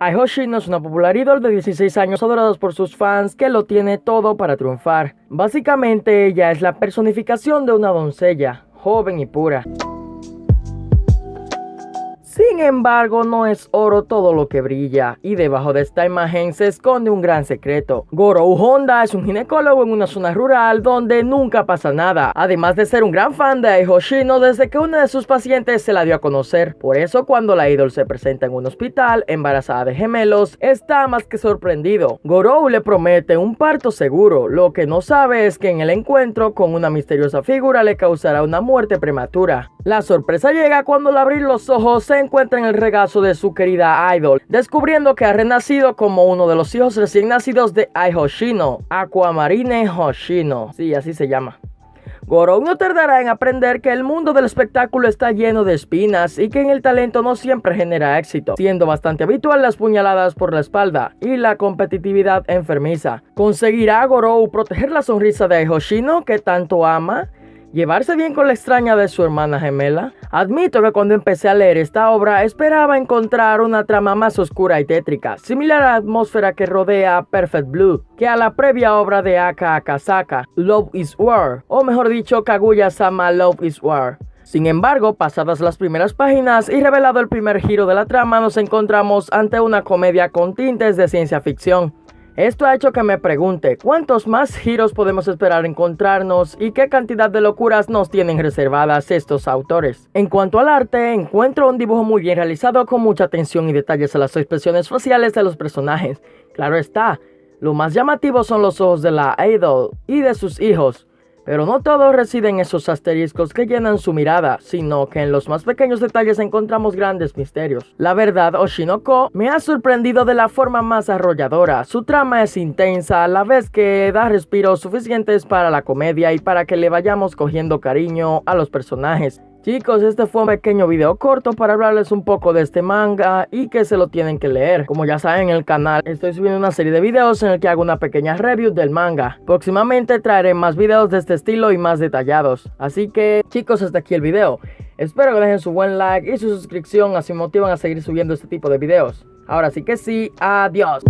Ai Hoshino es una popular ídol de 16 años adorados por sus fans que lo tiene todo para triunfar. Básicamente ella es la personificación de una doncella, joven y pura. Embargo, no es oro todo lo que brilla, y debajo de esta imagen se esconde un gran secreto. Gorou Honda es un ginecólogo en una zona rural donde nunca pasa nada, además de ser un gran fan de Hoshino desde que una de sus pacientes se la dio a conocer. Por eso cuando la idol se presenta en un hospital, embarazada de gemelos, está más que sorprendido. Gorou le promete un parto seguro, lo que no sabe es que en el encuentro con una misteriosa figura le causará una muerte prematura. La sorpresa llega cuando al abrir los ojos se encuentra en el regazo de su querida idol, descubriendo que ha renacido como uno de los hijos recién nacidos de Ai Hoshino, Aquamarine Hoshino, sí, así se llama. Gorou no tardará en aprender que el mundo del espectáculo está lleno de espinas y que en el talento no siempre genera éxito, siendo bastante habitual las puñaladas por la espalda y la competitividad enfermiza. ¿Conseguirá Gorou proteger la sonrisa de Hoshino que tanto ama? ¿Llevarse bien con la extraña de su hermana gemela? Admito que cuando empecé a leer esta obra esperaba encontrar una trama más oscura y tétrica, similar a la atmósfera que rodea Perfect Blue, que a la previa obra de Aka Akasaka, Love is War, o mejor dicho, Kaguya-sama Love is War. Sin embargo, pasadas las primeras páginas y revelado el primer giro de la trama, nos encontramos ante una comedia con tintes de ciencia ficción. Esto ha hecho que me pregunte cuántos más giros podemos esperar encontrarnos y qué cantidad de locuras nos tienen reservadas estos autores. En cuanto al arte, encuentro un dibujo muy bien realizado con mucha atención y detalles a las expresiones faciales de los personajes. Claro está, lo más llamativo son los ojos de la idol y de sus hijos. Pero no todo reside en esos asteriscos que llenan su mirada, sino que en los más pequeños detalles encontramos grandes misterios. La verdad, Oshinoko me ha sorprendido de la forma más arrolladora. Su trama es intensa, a la vez que da respiros suficientes para la comedia y para que le vayamos cogiendo cariño a los personajes. Chicos, este fue un pequeño video corto para hablarles un poco de este manga y que se lo tienen que leer. Como ya saben en el canal estoy subiendo una serie de videos en el que hago una pequeña review del manga. Próximamente traeré más videos de este estilo y más detallados. Así que chicos, hasta aquí el video. Espero que dejen su buen like y su suscripción así motivan a seguir subiendo este tipo de videos. Ahora sí que sí, adiós.